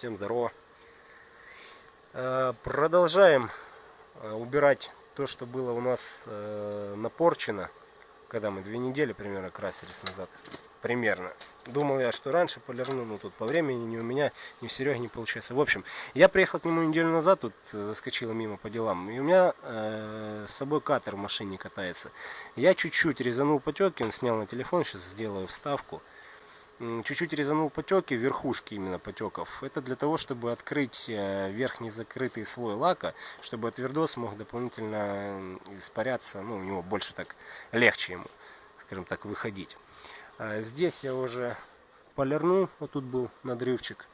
Всем здорово. Э, продолжаем э, убирать то, что было у нас э, напорчено, когда мы две недели примерно красились назад. Примерно. Думал я, что раньше полирну, но тут по времени ни у меня, ни у Сереги не получается. В общем, я приехал к нему неделю назад, тут заскочила мимо по делам. И у меня э, с собой катер в машине катается. Я чуть-чуть резанул потеки, он снял на телефон, сейчас сделаю вставку чуть-чуть резанул потеки, верхушки именно потеков. Это для того, чтобы открыть э, верхний закрытый слой лака, чтобы твердос мог дополнительно испаряться, ну, у него больше так легче ему, скажем так, выходить. А здесь я уже полирнул, вот тут был надрывчик.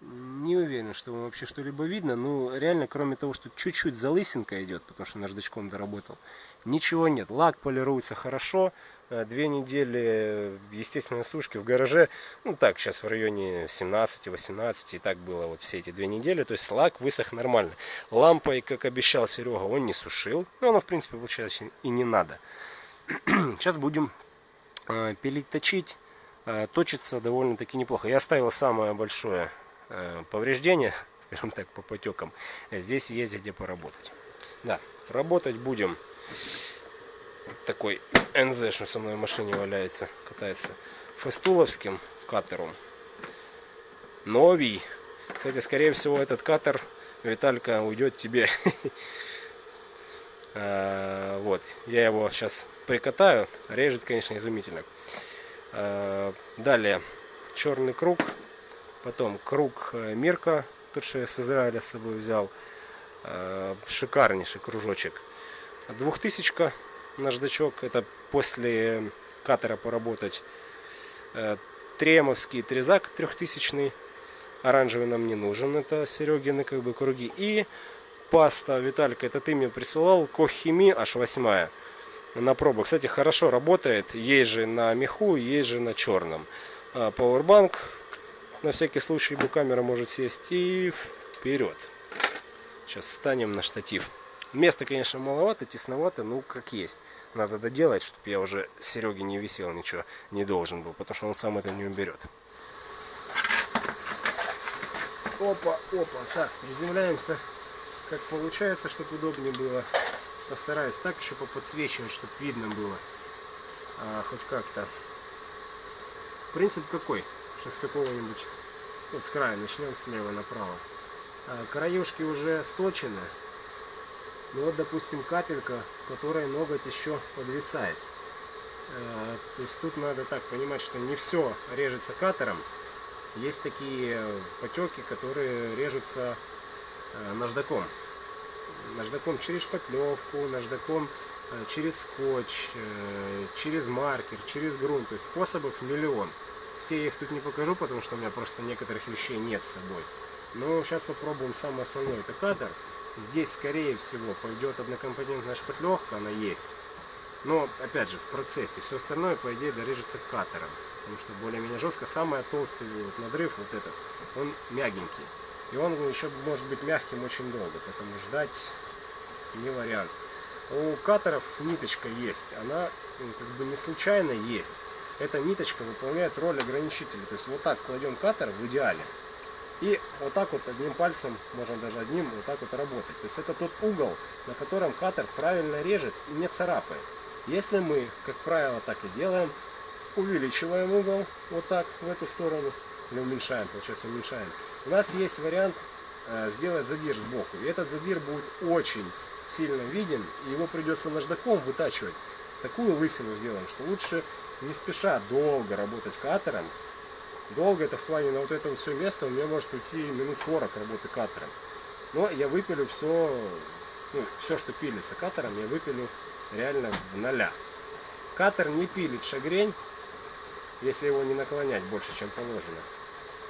Не уверен, что вообще что-либо видно. Ну, реально, кроме того, что чуть-чуть залысинка идет, потому что наждачком доработал, ничего нет. Лак полируется хорошо. Э, две недели естественной сушки в гараже. Ну, так, сейчас в районе 17-18. И так было вот все эти две недели. То есть лак высох нормально. Лампой, как обещал Серега, он не сушил. Но оно, в принципе, получается и не надо. Сейчас будем э, пилить, точить. Э, точится довольно-таки неплохо. Я оставил самое большое Э, повреждения, скажем так, по потекам, здесь есть где поработать. Да, работать будем такой НЗ, что со мной в машине валяется, катается, фестуловским катером. Новий. Кстати, скорее всего, этот катер, Виталька, уйдет тебе. Э, вот, я его сейчас прикатаю. Режет, конечно, изумительно. Э, далее, черный круг Потом круг э, Мирка, тот, что я с Израиля с собой взял. Э, шикарнейший кружочек. Двухтысячка наждачок. Это после катера поработать. Э, Тремовский трезак трехтысячный. Оранжевый нам не нужен. Это Серегины как бы круги. И паста, Виталька, это ты мне присылал. Кохими аж восьмая на пробу. Кстати, хорошо работает. Есть же на меху, есть же на черном. Powerbank на всякий случай камера может сесть и вперед. Сейчас станем на штатив. Места, конечно, маловато, тесновато, ну как есть. Надо доделать, чтобы я уже Сереге не висел, ничего не должен был, потому что он сам это не уберет. Опа, опа, так, приземляемся, как получается, чтобы удобнее было. Постараюсь так еще поподсвечивать, чтобы видно было, а, хоть как-то. Принцип какой? Сейчас какого-нибудь, вот с края начнем слева направо. А, краюшки уже сточены. Ну вот, допустим, капелька, которой ноготь еще подвисает. А, то есть тут надо так понимать, что не все режется катером. Есть такие потеки, которые режутся а, наждаком. Наждаком через шпатлевку, наждаком через скотч, э, через маркер, через грунт. То есть способов миллион. Все я их тут не покажу, потому что у меня просто некоторых вещей нет с собой. Но сейчас попробуем самое основное, это кадр. Здесь, скорее всего, пойдет однокомпонентная шпатлевка, она есть. Но, опять же, в процессе. Все остальное, по идее, дорежется катером. Потому что более-менее жестко. Самый толстый вот надрыв, вот этот, он мягенький. И он еще может быть мягким очень долго, поэтому ждать не вариант. У катеров ниточка есть, она ну, как бы не случайно есть эта ниточка выполняет роль ограничителя. То есть вот так кладем катер в идеале. И вот так вот одним пальцем, можно даже одним, вот так вот работать. То есть это тот угол, на котором катер правильно режет и не царапает. Если мы, как правило, так и делаем, увеличиваем угол вот так в эту сторону, или уменьшаем, получается уменьшаем, у нас есть вариант э, сделать задир сбоку. И этот задир будет очень сильно виден, и его придется наждаком вытачивать. Такую лысину сделаем, что лучше не спеша долго работать катером. Долго это в плане на вот это вот все место у меня может уйти минут 40 работы катером. Но я выпилю все, ну, все, что пилится катером, я выпилю реально в ноля. Катер не пилит шагрень, если его не наклонять больше, чем положено.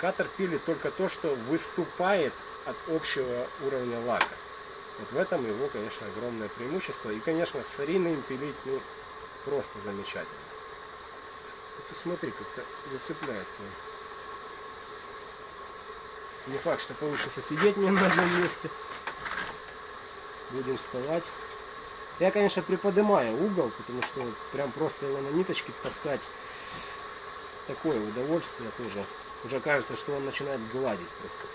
Катер пилит только то, что выступает от общего уровня лака. Вот в этом его, конечно, огромное преимущество. И, конечно, с сариной пилить ну, просто замечательно. Посмотри, как-то зацепляется. Не факт, что получится сидеть мне на одном месте. Будем вставать. Я, конечно, приподнимаю угол, потому что прям просто его на ниточке таскать такое удовольствие тоже Уже кажется, что он начинает гладить просто.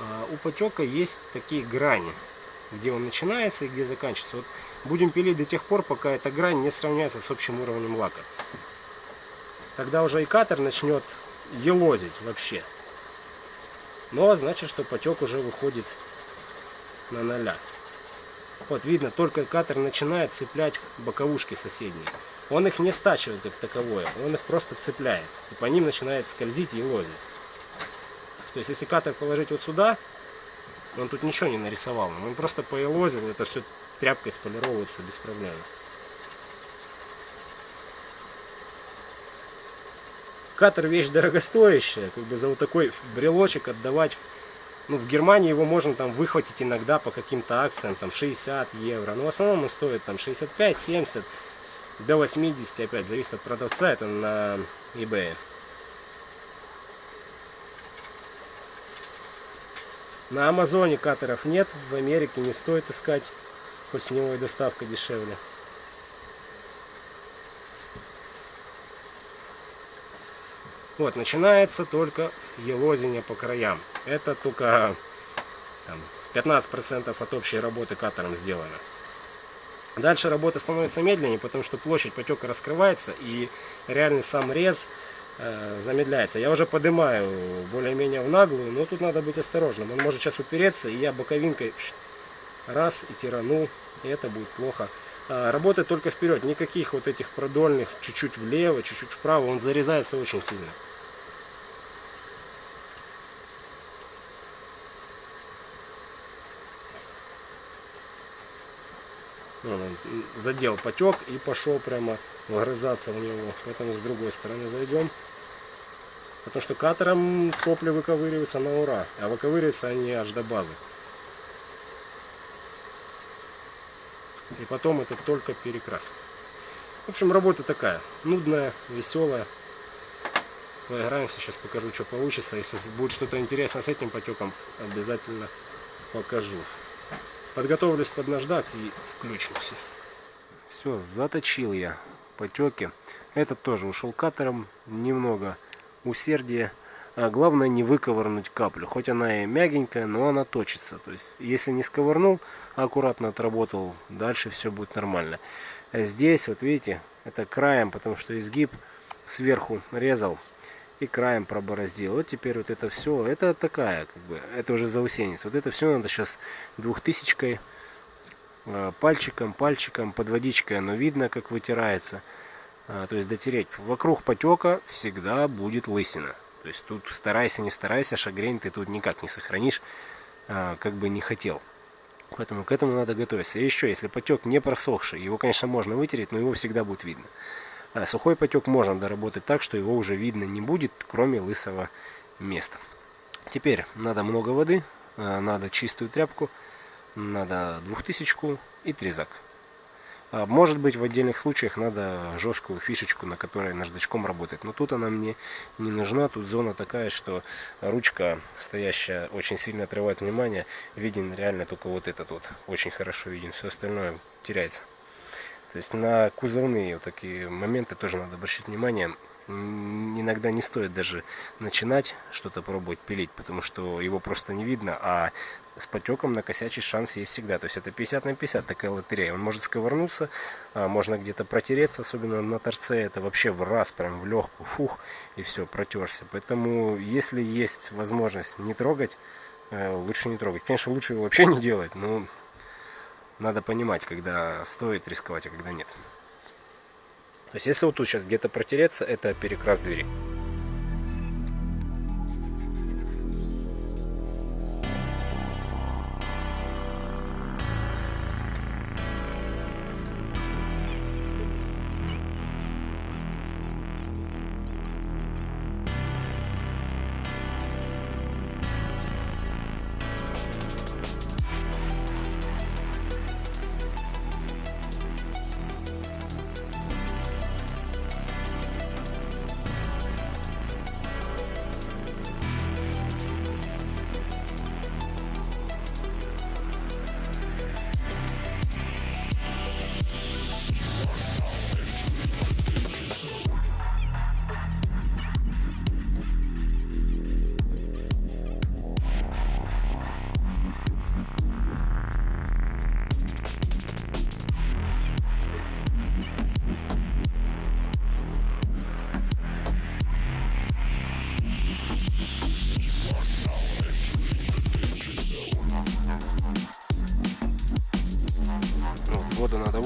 А у потека есть такие грани, где он начинается и где заканчивается. Вот будем пилить до тех пор, пока эта грань не сравняется с общим уровнем лака. Тогда уже и катер начнет елозить вообще. Но значит, что потек уже выходит на ноля. Вот видно, только катер начинает цеплять боковушки соседние. Он их не стачивает как таковое, он их просто цепляет. И по ним начинает скользить и лозить. То есть если катер положить вот сюда, он тут ничего не нарисовал. Он просто поелозил, это все тряпкой сполировывается без проблем. Катер вещь дорогостоящая, как бы за вот такой брелочек отдавать. Ну, в Германии его можно там выхватить иногда по каким-то акциям, там 60 евро. Но в основном он стоит там 65, 70, до 80 опять, зависит от продавца, это на eBay. На Амазоне катеров нет, в Америке не стоит искать, хоть с него и доставка дешевле. Вот, начинается только елозение по краям. Это только там, 15% от общей работы катером сделано. Дальше работа становится медленнее, потому что площадь потека раскрывается и реальный сам рез замедляется. Я уже поднимаю более-менее в наглую, но тут надо быть осторожным. Он может сейчас упереться, и я боковинкой раз и тирану, и это будет плохо. А, работает только вперед, никаких вот этих продольных, чуть-чуть влево, чуть-чуть вправо, он зарезается очень сильно. Он задел потек и пошел прямо вгрызаться в него. Поэтому с другой стороны зайдем. Потому что катером сопли выковыриваются на ура. А выковыриваются они аж до базы. И потом это только перекрас. В общем, работа такая. Нудная, веселая. Поиграемся, сейчас покажу, что получится. Если будет что-то интересное с этим потеком, обязательно покажу. Подготовлюсь под наждак и включимся. Все, заточил я потеки. Этот тоже ушел катером. Немного усердия. А главное не выковырнуть каплю. Хоть она и мягенькая, но она точится. То есть, если не сковырнул, аккуратно отработал, дальше все будет нормально. А здесь, вот видите, это краем, потому что изгиб сверху резал и краем пробороздил. Вот теперь вот это все, это такая, как бы, это уже заусенец. Вот это все надо сейчас двухтысячкой, э, пальчиком, пальчиком, под водичкой оно видно, как вытирается. А, то есть дотереть. Вокруг потека всегда будет лысина. То есть тут старайся, не старайся, шагрень ты тут никак не сохранишь, а, как бы не хотел. Поэтому к этому надо готовиться. И еще, если потек не просохший, его, конечно, можно вытереть, но его всегда будет видно. А сухой потек можно доработать так, что его уже видно не будет, кроме лысого места. Теперь надо много воды, надо чистую тряпку, надо двухтысячку и трезак. А, может быть в отдельных случаях надо жесткую фишечку, на которой наждачком работать. Но тут она мне не нужна. Тут зона такая, что ручка стоящая очень сильно отрывает внимание. Виден реально только вот этот вот. Очень хорошо виден. Все остальное теряется. То есть на кузовные вот такие моменты тоже надо обращать внимание. Иногда не стоит даже начинать что-то пробовать пилить, потому что его просто не видно, а с потеком накосячить шанс есть всегда. То есть это 50 на 50 такая лотерея. Он может сковырнуться, а можно где-то протереться, особенно на торце. Это вообще в раз, прям в легкую, фух, и все, протерся. Поэтому, если есть возможность не трогать, э, лучше не трогать. Конечно, лучше его вообще не делать, но надо понимать, когда стоит рисковать, а когда нет. То есть, если вот тут сейчас где-то протереться, это перекрас двери.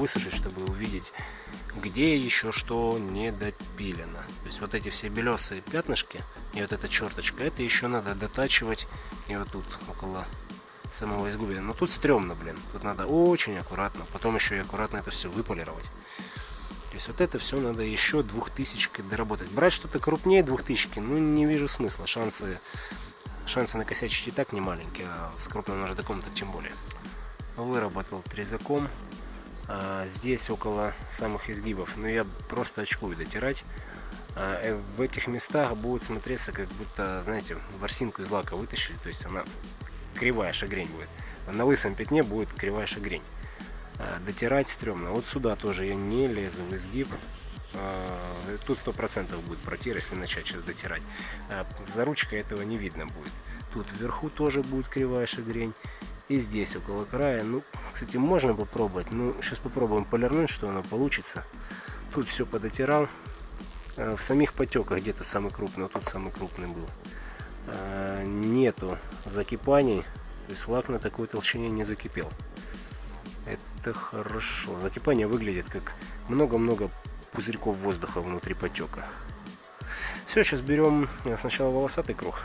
Высушить, чтобы увидеть, где еще что не допилено. То есть вот эти все белесые пятнышки и вот эта черточка, это еще надо дотачивать и вот тут около самого изгубия. Но тут стрёмно, блин. Тут надо очень аккуратно. Потом еще и аккуратно это все выполировать. То есть вот это все надо еще двухтысячкой доработать. Брать что-то крупнее двухтысячки, ну не вижу смысла. Шансы, шансы накосячить и так не маленькие, а с крупным наждаком так тем более. Выработал трезаком. А, здесь около самых изгибов. Но ну, я просто очкую дотирать. А, э, в этих местах будет смотреться, как будто, знаете, ворсинку из лака вытащили. То есть она кривая шагрень будет. На лысом пятне будет кривая шагрень. А, дотирать стрёмно. Вот сюда тоже я не лезу в изгиб. А, тут сто процентов будет протир, если начать сейчас дотирать. А, за ручкой этого не видно будет. Тут вверху тоже будет кривая шагрень. И здесь около края. Ну, кстати, можно попробовать. Ну, сейчас попробуем полирнуть, что оно получится. Тут все подотирал. В самих потеках где-то самый крупный, вот тут самый крупный был. Э, нету закипаний, то есть лак на такой толщине не закипел. Это хорошо. Закипание выглядит как много-много пузырьков воздуха внутри потека. Все, сейчас берем э, сначала волосатый круг,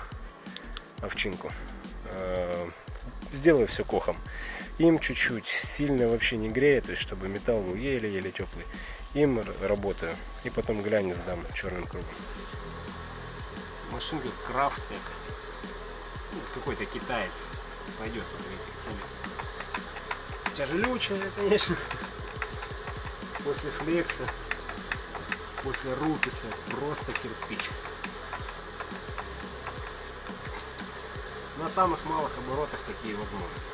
овчинку. Сделаю все кохом. Им чуть-чуть, сильно вообще не греет, то есть чтобы металл был еле-еле теплый. Им работаю. И потом глянец сдам черным кругом машинка Крафтек. Ну, какой-то китаец пойдет под этих ценах. Тяжелючая, конечно. После флекса, после рукиса просто кирпич. На самых малых оборотах такие возможны.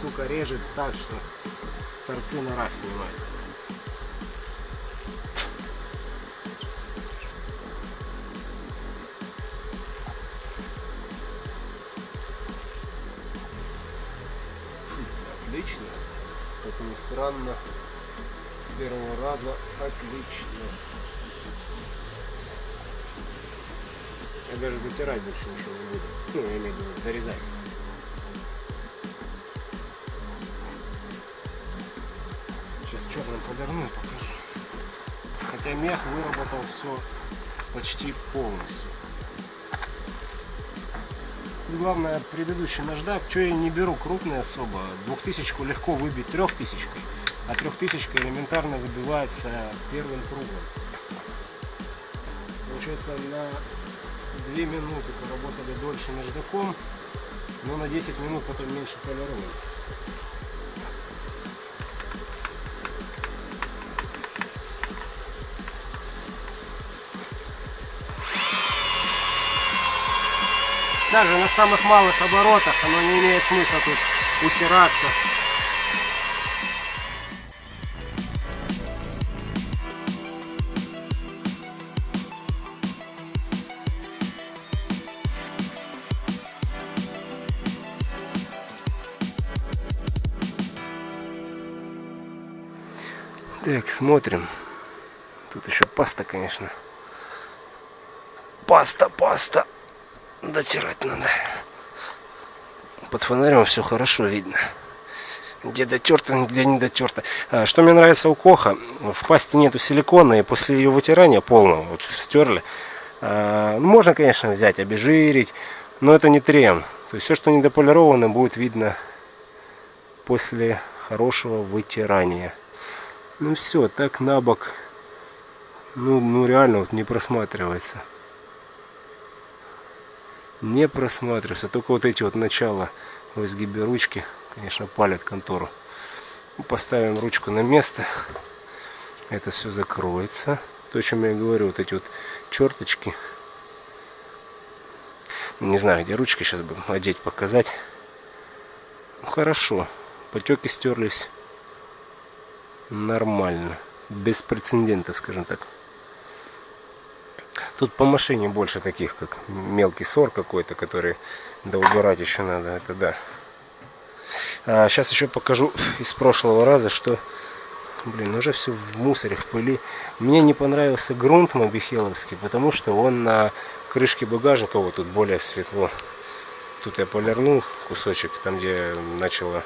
Сука режет так, что торцы на раз снимает. Отлично. Как ни странно, с первого раза отлично. Я даже вытирать больше ничего не буду. Ну, я имею в виду дорезать. Мех выработал все почти полностью. главное, предыдущий наждак, что я не беру крупный особо, двухтысячку легко выбить трехтысячкой, а трехтысячка элементарно выбивается первым кругом. Получается, на 2 минуты поработали дольше наждаком, но на 10 минут потом меньше полируем. Даже на самых малых оборотах оно не имеет смысла тут усираться. Так, смотрим. Тут еще паста, конечно. Паста, паста дотирать надо. Под фонарем все хорошо видно. Где дотерто, где не дотерто. А, что мне нравится у Коха, в пасте нету силикона, и после ее вытирания полного, вот стерли, а, ну, можно, конечно, взять, обезжирить, но это не трем. То есть все, что недополировано, будет видно после хорошего вытирания. Ну все, так на бок, ну, ну реально вот не просматривается. Не просматривается, только вот эти вот начала в изгибе ручки, конечно, палят контору. Поставим ручку на место, это все закроется. То, о чем я говорю, вот эти вот черточки. Не знаю, где ручки сейчас бы одеть, показать. Ну, хорошо, потеки стерлись нормально. Без прецедентов, скажем так. Тут по машине больше таких, как мелкий сор какой-то, который да убирать еще надо, это да. А сейчас еще покажу из прошлого раза, что, блин, уже все в мусоре, в пыли. Мне не понравился грунт мобихеловский, потому что он на крышке багажника, вот тут более светло. Тут я полирнул кусочек, там где начало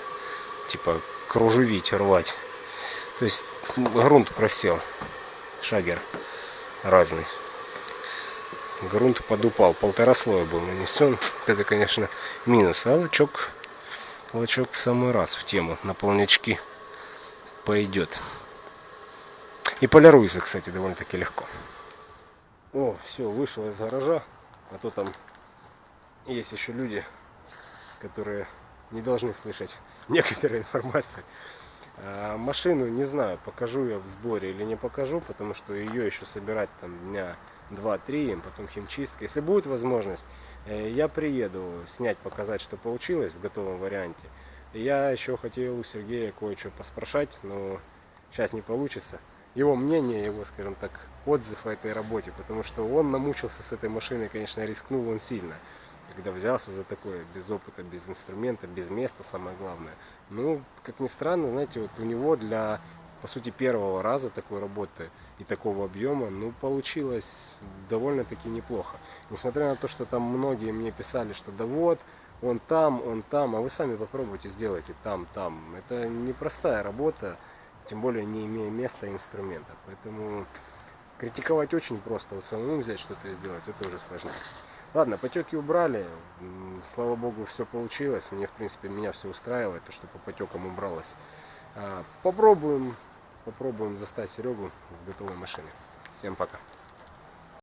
типа кружевить, рвать. То есть грунт просел. Шагер разный. Грунт подупал. Полтора слоя был нанесен. Это, конечно, минус. А лачок, лачок в самый раз в тему. На полнячки пойдет. И полируется, кстати, довольно-таки легко. О, все, вышел из гаража. А то там есть еще люди, которые не должны слышать некоторые информации. А, машину не знаю, покажу я в сборе или не покажу, потому что ее еще собирать там дня 2-3, потом химчистка. Если будет возможность, э, я приеду снять, показать, что получилось в готовом варианте. Я еще хотел у Сергея кое-что поспрашать, но сейчас не получится. Его мнение, его, скажем так, отзыв о этой работе, потому что он намучился с этой машиной, конечно, рискнул он сильно когда взялся за такое, без опыта, без инструмента, без места, самое главное. Ну, как ни странно, знаете, вот у него для, по сути, первого раза такой работы и такого объема, ну, получилось довольно-таки неплохо. Несмотря на то, что там многие мне писали, что да вот, он там, он там, а вы сами попробуйте, сделайте там, там. Это непростая работа, тем более не имея места и инструмента. Поэтому критиковать очень просто, вот самому взять что-то сделать, это уже сложнее. Ладно, потеки убрали. Слава богу, все получилось. Мне, в принципе, меня все устраивает, то, что по потекам убралось. А, попробуем, попробуем застать Серегу с готовой машиной. Всем пока.